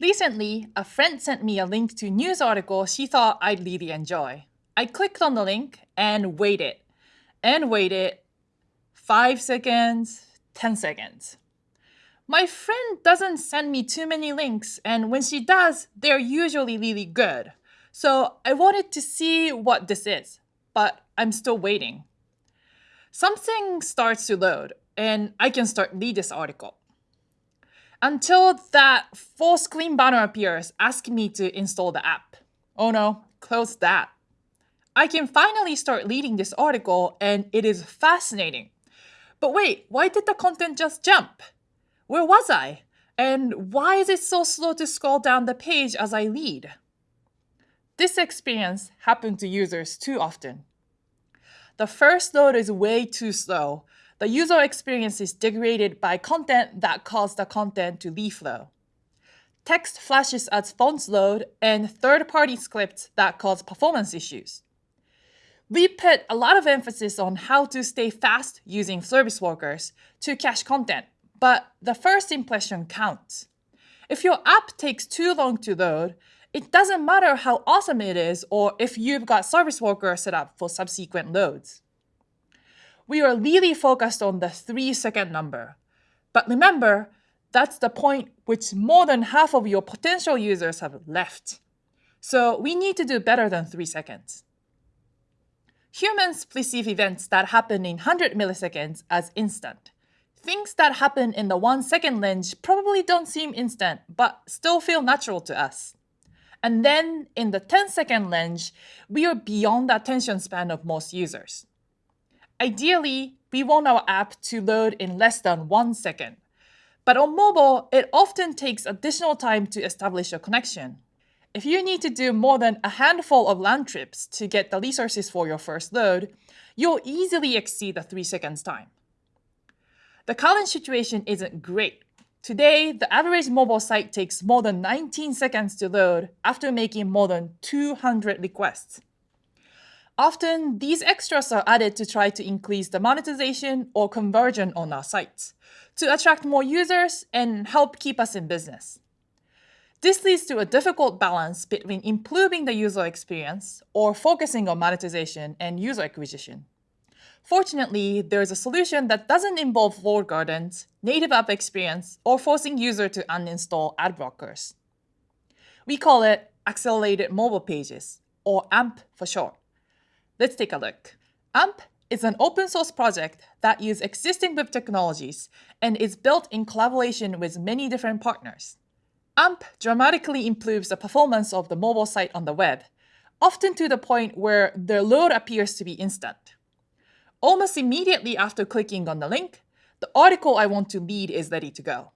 Recently, a friend sent me a link to a news article she thought I'd really enjoy. I clicked on the link and waited, and waited 5 seconds, 10 seconds. My friend doesn't send me too many links, and when she does, they're usually really good. So I wanted to see what this is, but I'm still waiting. Something starts to load, and I can start read this article until that full screen banner appears asking me to install the app. Oh no, close that. I can finally start reading this article and it is fascinating. But wait, why did the content just jump? Where was I? And why is it so slow to scroll down the page as I read? This experience happened to users too often. The first load is way too slow, the user experience is degraded by content that caused the content to reflow. Text flashes as fonts load and third-party scripts that cause performance issues. We put a lot of emphasis on how to stay fast using service workers to cache content, but the first impression counts. If your app takes too long to load, it doesn't matter how awesome it is or if you've got service workers set up for subsequent loads we are really focused on the three second number. But remember, that's the point which more than half of your potential users have left. So we need to do better than three seconds. Humans perceive events that happen in 100 milliseconds as instant. Things that happen in the one second range probably don't seem instant, but still feel natural to us. And then in the 10 second range, we are beyond the attention span of most users. Ideally, we want our app to load in less than one second. But on mobile, it often takes additional time to establish a connection. If you need to do more than a handful of land trips to get the resources for your first load, you'll easily exceed the 3 seconds time. The current situation isn't great. Today, the average mobile site takes more than 19 seconds to load after making more than 200 requests. Often, these extras are added to try to increase the monetization or conversion on our sites, to attract more users and help keep us in business. This leads to a difficult balance between improving the user experience or focusing on monetization and user acquisition. Fortunately, there is a solution that doesn't involve walled gardens, native app experience, or forcing user to uninstall ad blockers. We call it Accelerated Mobile Pages, or AMP for short. Let's take a look. AMP is an open source project that uses existing web technologies and is built in collaboration with many different partners. AMP dramatically improves the performance of the mobile site on the web, often to the point where the load appears to be instant. Almost immediately after clicking on the link, the article I want to read is ready to go.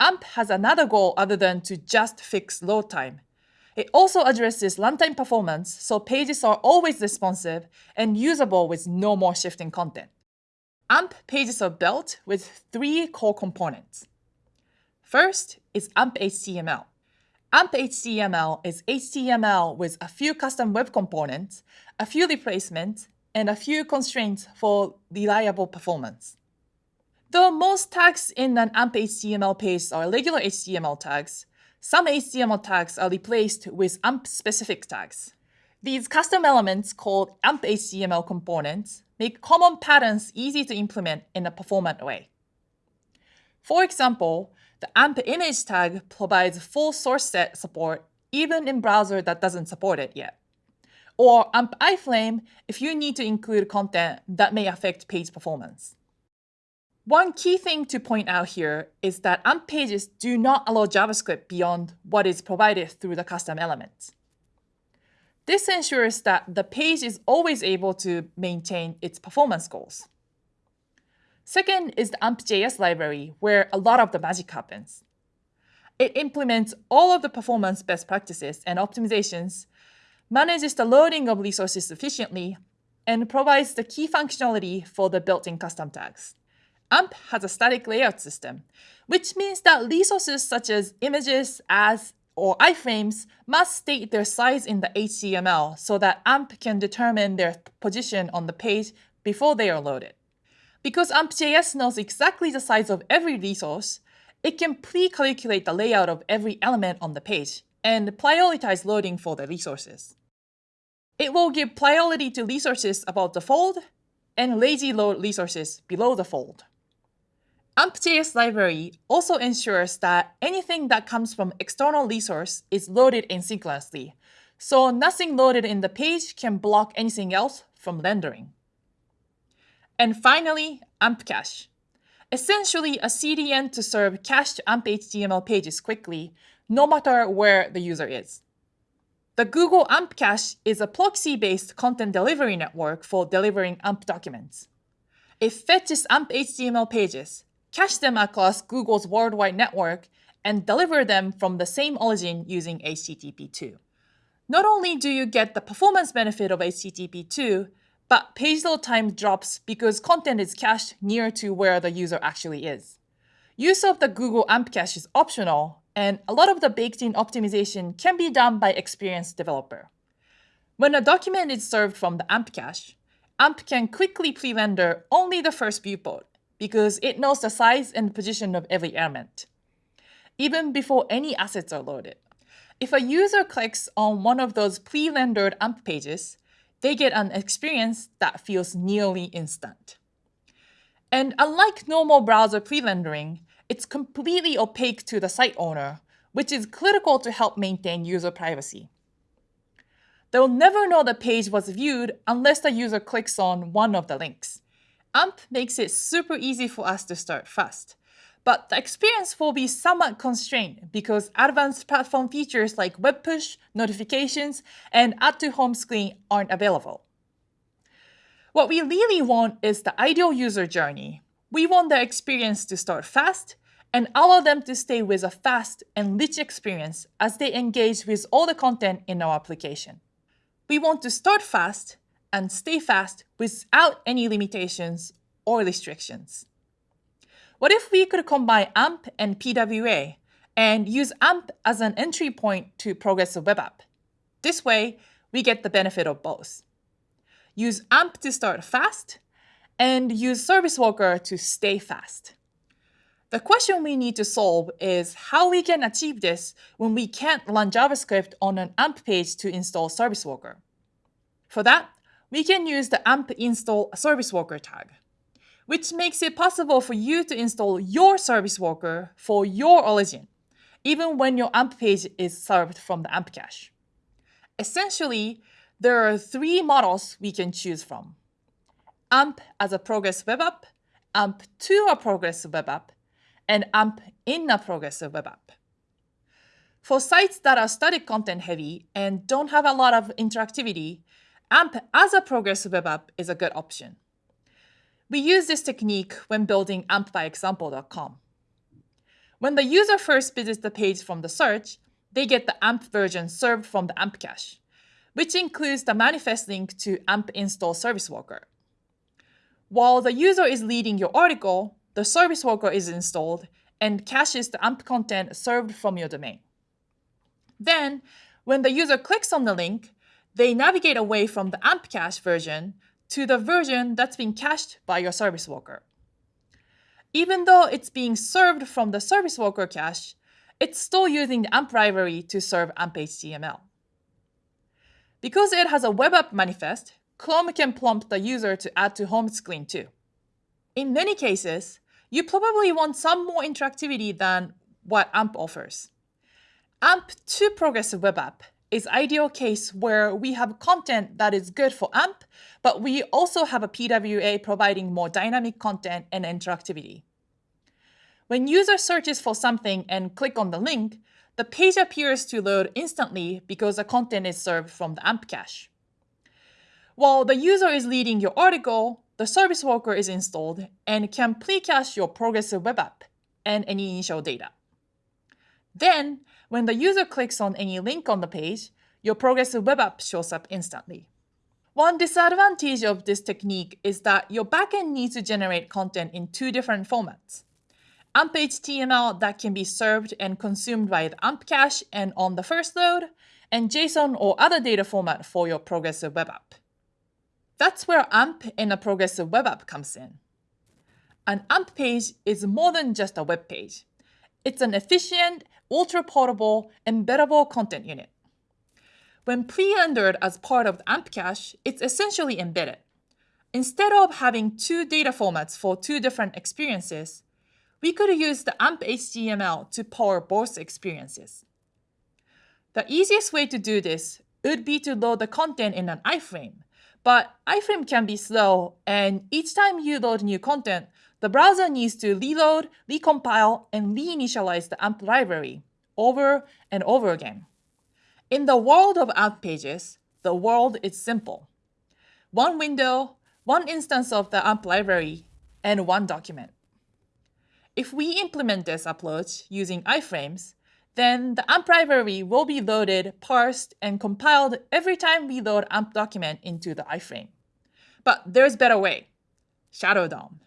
AMP has another goal other than to just fix load time, it also addresses runtime performance, so pages are always responsive and usable with no more shifting content. AMP pages are built with three core components. First is AMP HTML. AMP HTML is HTML with a few custom web components, a few replacements, and a few constraints for reliable performance. Though most tags in an AMP HTML page are regular HTML tags, some HTML tags are replaced with AMP-specific tags. These custom elements called AMP HTML components make common patterns easy to implement in a performant way. For example, the AMP image tag provides full source set support even in browser that doesn't support it yet. Or AMP iframe if you need to include content that may affect page performance. One key thing to point out here is that AMP pages do not allow JavaScript beyond what is provided through the custom elements. This ensures that the page is always able to maintain its performance goals. Second is the AMP.js library, where a lot of the magic happens. It implements all of the performance best practices and optimizations, manages the loading of resources efficiently, and provides the key functionality for the built-in custom tags. AMP has a static layout system, which means that resources such as images, as, or iframes must state their size in the HTML so that AMP can determine their position on the page before they are loaded. Because AMP.js knows exactly the size of every resource, it can pre-calculate the layout of every element on the page and prioritize loading for the resources. It will give priority to resources above the fold and lazy load resources below the fold. AMP.js library also ensures that anything that comes from external resource is loaded asynchronously, so nothing loaded in the page can block anything else from rendering. And finally, AMP cache. Essentially a CDN to serve cached AMP HTML pages quickly, no matter where the user is. The Google AMP Cache is a proxy-based content delivery network for delivering AMP documents. It fetches AMP HTML pages, cache them across Google's worldwide network, and deliver them from the same origin using HTTP2. Not only do you get the performance benefit of HTTP2, but page load time drops because content is cached near to where the user actually is. Use of the Google AMP Cache is optional, and a lot of the baked-in optimization can be done by experienced developer. When a document is served from the AMP cache, AMP can quickly pre-render only the first viewport because it knows the size and position of every element, even before any assets are loaded. If a user clicks on one of those pre-rendered AMP pages, they get an experience that feels nearly instant. And unlike normal browser pre-rendering, it's completely opaque to the site owner, which is critical to help maintain user privacy. They'll never know the page was viewed unless the user clicks on one of the links. AMP makes it super easy for us to start fast. But the experience will be somewhat constrained because advanced platform features like web push, notifications, and add to home screen aren't available. What we really want is the ideal user journey, we want their experience to start fast and allow them to stay with a fast and rich experience as they engage with all the content in our application. We want to start fast and stay fast without any limitations or restrictions. What if we could combine AMP and PWA and use AMP as an entry point to Progressive Web App? This way, we get the benefit of both. Use AMP to start fast and use Service Worker to stay fast. The question we need to solve is how we can achieve this when we can't run JavaScript on an AMP page to install Service Worker. For that, we can use the AMP install Service Worker tag, which makes it possible for you to install your Service Worker for your origin, even when your AMP page is served from the AMP cache. Essentially, there are three models we can choose from. AMP as a progressive web app, AMP to a progressive web app, and AMP in a progressive web app. For sites that are static content heavy and don't have a lot of interactivity, AMP as a progressive web app is a good option. We use this technique when building ampbyexample.com. When the user first visits the page from the search, they get the AMP version served from the AMP cache, which includes the manifest link to AMP install service worker. While the user is reading your article, the service worker is installed and caches the AMP content served from your domain. Then, when the user clicks on the link, they navigate away from the AMP cache version to the version that's been cached by your service worker. Even though it's being served from the service worker cache, it's still using the AMP library to serve AMP HTML. Because it has a web app manifest, Chrome can prompt the user to add to home screen too. In many cases, you probably want some more interactivity than what AMP offers. AMP to Progressive Web App is ideal case where we have content that is good for AMP, but we also have a PWA providing more dynamic content and interactivity. When user searches for something and click on the link, the page appears to load instantly because the content is served from the AMP cache. While the user is reading your article, the service worker is installed and can pre-cache your progressive web app and any initial data. Then, when the user clicks on any link on the page, your progressive web app shows up instantly. One disadvantage of this technique is that your backend needs to generate content in two different formats. AMP HTML that can be served and consumed by the AMP cache and on the first load, and JSON or other data format for your progressive web app. That's where AMP in a progressive web app comes in. An AMP page is more than just a web page. It's an efficient, ultra-portable, embeddable content unit. When pre-rendered as part of the AMP cache, it's essentially embedded. Instead of having two data formats for two different experiences, we could use the AMP HTML to power both experiences. The easiest way to do this would be to load the content in an iframe, but iframe can be slow, and each time you load new content, the browser needs to reload, recompile, and reinitialize the AMP library over and over again. In the world of AMP pages, the world is simple. One window, one instance of the AMP library, and one document. If we implement this approach using iframes, then the AMP library will be loaded, parsed, and compiled every time we load AMP document into the iframe. But there's a better way, Shadow DOM.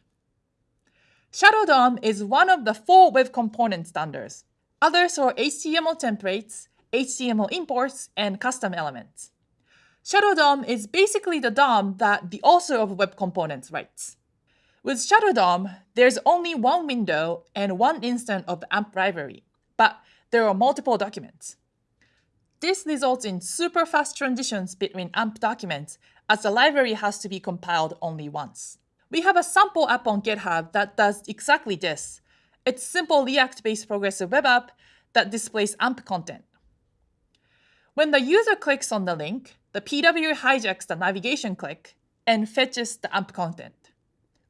Shadow DOM is one of the four web component standards. Others are HTML templates, HTML imports, and custom elements. Shadow DOM is basically the DOM that the author of web components writes. With Shadow DOM, there's only one window and one instance of AMP library, but there are multiple documents. This results in super fast transitions between AMP documents as the library has to be compiled only once. We have a sample app on GitHub that does exactly this. It's simple React-based progressive web app that displays AMP content. When the user clicks on the link, the PW hijacks the navigation click and fetches the AMP content.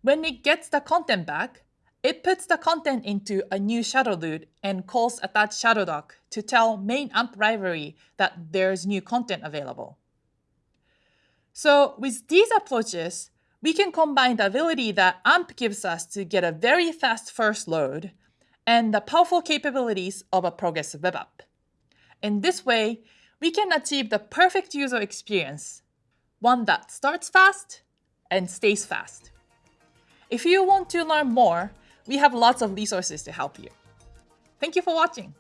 When it gets the content back, it puts the content into a new shadow root and calls attach shadow doc to tell main AMP library that there's new content available. So with these approaches, we can combine the ability that AMP gives us to get a very fast first load and the powerful capabilities of a progressive web app. In this way, we can achieve the perfect user experience, one that starts fast and stays fast. If you want to learn more, we have lots of resources to help you. Thank you for watching.